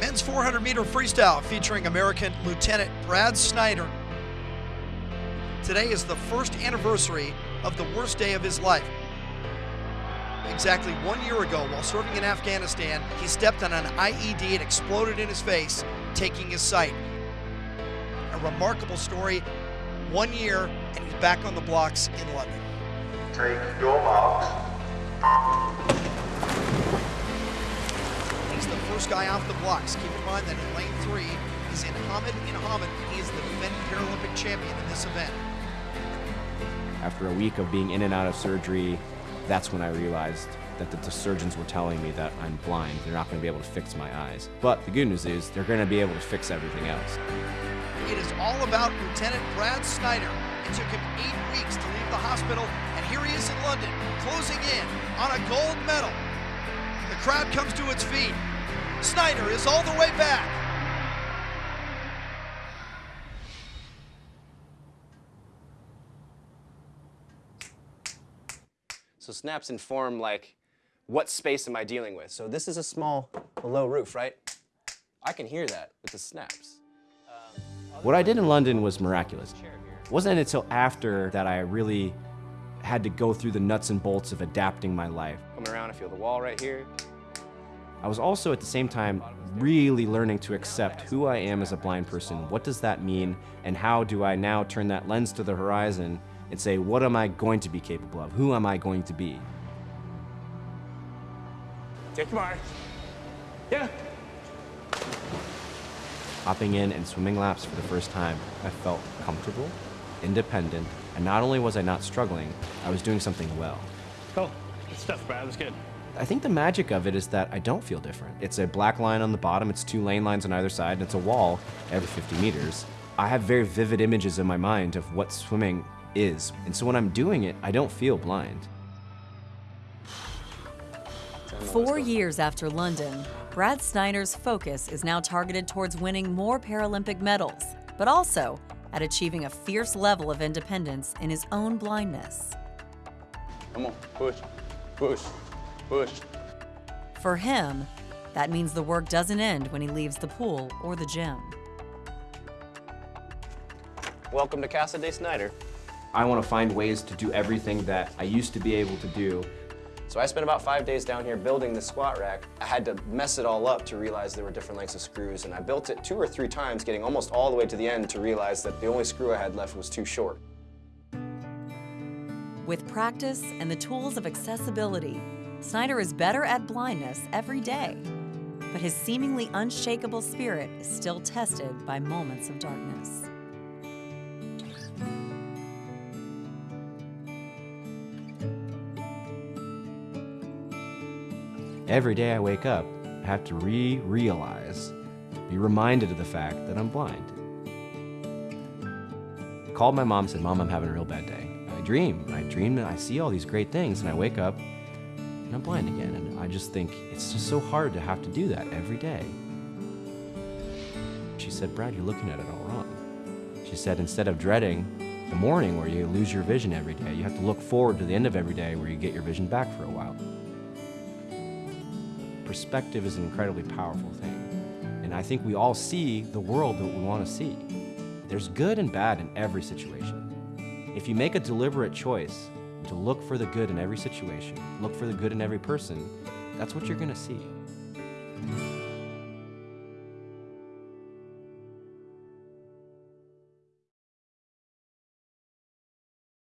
Men's 400 meter freestyle featuring American Lieutenant Brad Snyder. Today is the first anniversary of the worst day of his life. Exactly one year ago, while serving in Afghanistan, he stepped on an IED and exploded in his face, taking his sight. A remarkable story, one year, and he's back on the blocks in London. Take your marks. First guy off the blocks. Keep in mind that in lane three, is in Hamid in Hamid, he is the defending Paralympic champion in this event. After a week of being in and out of surgery, that's when I realized that the, the surgeons were telling me that I'm blind. They're not going to be able to fix my eyes. But the good news is they're going to be able to fix everything else. It is all about Lieutenant Brad Snyder. It took him eight weeks to leave the hospital, and here he is in London, closing in on a gold medal. The crowd comes to its feet. Snyder is all the way back. So snaps inform like, what space am I dealing with? So this is a small, a low roof, right? I can hear that with the snaps. Um, what I did in London was miraculous. It wasn't until after that I really had to go through the nuts and bolts of adapting my life. Coming around, I feel the wall right here. I was also at the same time really learning to accept who I am as a blind person. What does that mean? And how do I now turn that lens to the horizon and say, what am I going to be capable of? Who am I going to be? Take your mark. Yeah. Hopping in and swimming laps for the first time, I felt comfortable, independent, and not only was I not struggling, I was doing something well. Cool. Good stuff, Brad. That's good. I think the magic of it is that I don't feel different. It's a black line on the bottom, it's two lane lines on either side, and it's a wall every 50 meters. I have very vivid images in my mind of what swimming is, and so when I'm doing it, I don't feel blind. Four years after London, Brad Snyder's focus is now targeted towards winning more Paralympic medals, but also at achieving a fierce level of independence in his own blindness. Come on, push, push, push. For him, that means the work doesn't end when he leaves the pool or the gym. Welcome to Casa de Snyder. I want to find ways to do everything that I used to be able to do. So I spent about five days down here building the squat rack. I had to mess it all up to realize there were different lengths of screws, and I built it two or three times, getting almost all the way to the end to realize that the only screw I had left was too short. With practice and the tools of accessibility, Snyder is better at blindness every day. But his seemingly unshakable spirit is still tested by moments of darkness. Every day I wake up, I have to re-realize, be reminded of the fact that I'm blind. I called my mom, said, Mom, I'm having a real bad day. I dream, I dream, and I see all these great things, and I wake up, and I'm blind again. And I just think it's just so hard to have to do that every day. She said, Brad, you're looking at it all wrong. She said, instead of dreading the morning where you lose your vision every day, you have to look forward to the end of every day where you get your vision back for a while perspective is an incredibly powerful thing. And I think we all see the world that we want to see. There's good and bad in every situation. If you make a deliberate choice to look for the good in every situation, look for the good in every person, that's what you're going to see.